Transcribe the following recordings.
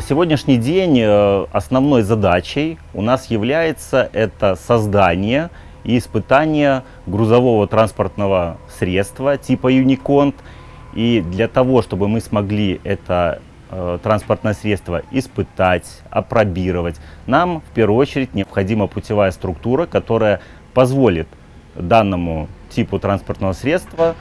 сегодняшний день э, основной задачей у нас является это создание и испытание грузового транспортного средства типа Unicont. И для того, чтобы мы смогли это э, транспортное средство испытать, опробировать, нам в первую очередь необходима путевая структура, которая позволит данному типу транспортного средства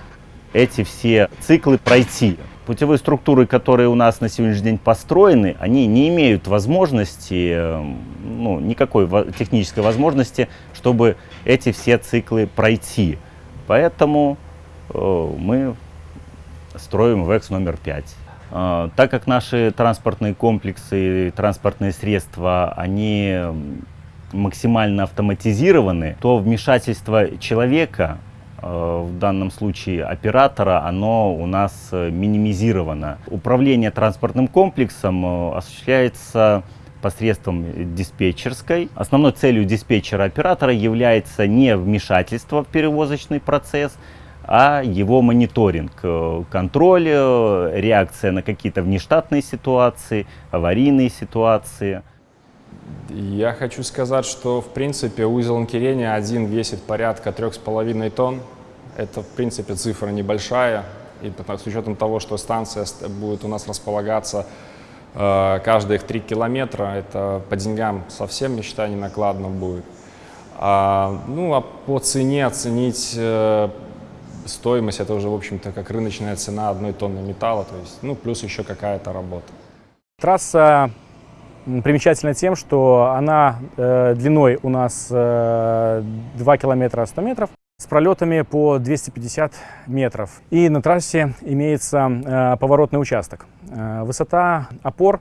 эти все циклы пройти. Путевые структуры, которые у нас на сегодняшний день построены, они не имеют возможности, эм, ну, никакой технической возможности, чтобы эти все циклы пройти. Поэтому э, мы строим ВЭКС номер 5. Э, так как наши транспортные комплексы, транспортные средства, они максимально автоматизированы, то вмешательство человека в данном случае оператора, оно у нас э, минимизировано. Управление транспортным комплексом э, осуществляется посредством диспетчерской. Основной целью диспетчера-оператора является не вмешательство в перевозочный процесс, а его мониторинг, контроль, реакция на какие-то внештатные ситуации, аварийные ситуации. Я хочу сказать, что в принципе узел анкерения один весит порядка 3,5 тонн. Это в принципе цифра небольшая. И с учетом того, что станция будет у нас располагаться э, каждые 3 километра, это по деньгам совсем, я считаю, не накладно будет. А, ну а по цене оценить э, стоимость, это уже в общем-то как рыночная цена одной тонны металла, то есть, ну плюс еще какая-то работа. Трасса примечательна тем, что она э, длиной у нас э, 2 километра 100 метров с пролетами по 250 метров. И на трассе имеется э, поворотный участок. Э, высота опор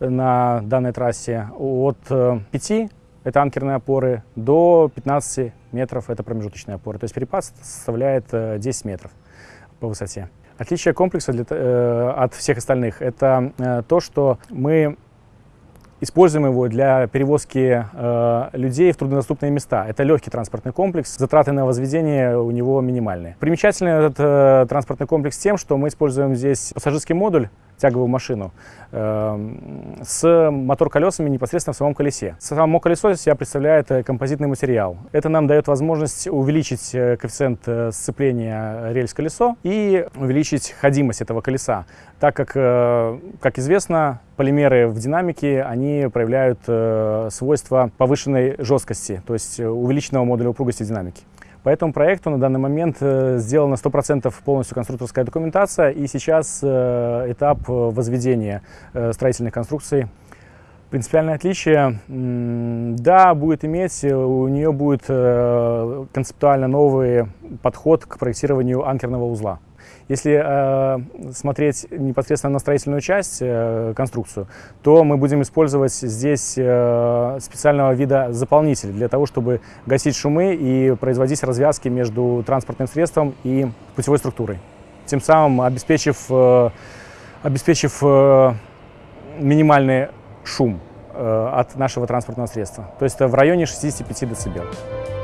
на данной трассе от э, 5, это анкерные опоры, до 15 метров, это промежуточные опоры. То есть перепад составляет э, 10 метров по высоте. Отличие комплекса для, э, от всех остальных – это э, то, что мы Используем его для перевозки э, людей в труднодоступные места. Это легкий транспортный комплекс, затраты на возведение у него минимальные. Примечательный этот э, транспортный комплекс тем, что мы используем здесь пассажирский модуль, тяговую машину э, с мотор-колесами непосредственно в самом колесе. Само колесо из себя представляет э, композитный материал. Это нам дает возможность увеличить э, коэффициент э, сцепления рельс-колесо и увеличить ходимость этого колеса, так как, как известно, полимеры в динамике, они проявляют свойства повышенной жесткости, то есть увеличенного модуля упругости динамики. По этому проекту на данный момент э, сделана 100% полностью конструкторская документация, и сейчас э, этап возведения э, строительных конструкций. Принципиальное отличие, да, будет иметь, у нее будет концептуально новый подход к проектированию анкерного узла. Если э, смотреть непосредственно на строительную часть, э, конструкцию, то мы будем использовать здесь э, специального вида заполнитель для того, чтобы гасить шумы и производить развязки между транспортным средством и путевой структурой. Тем самым обеспечив, э, обеспечив э, минимальный шум э, от нашего транспортного средства. То есть это в районе 65 дБ.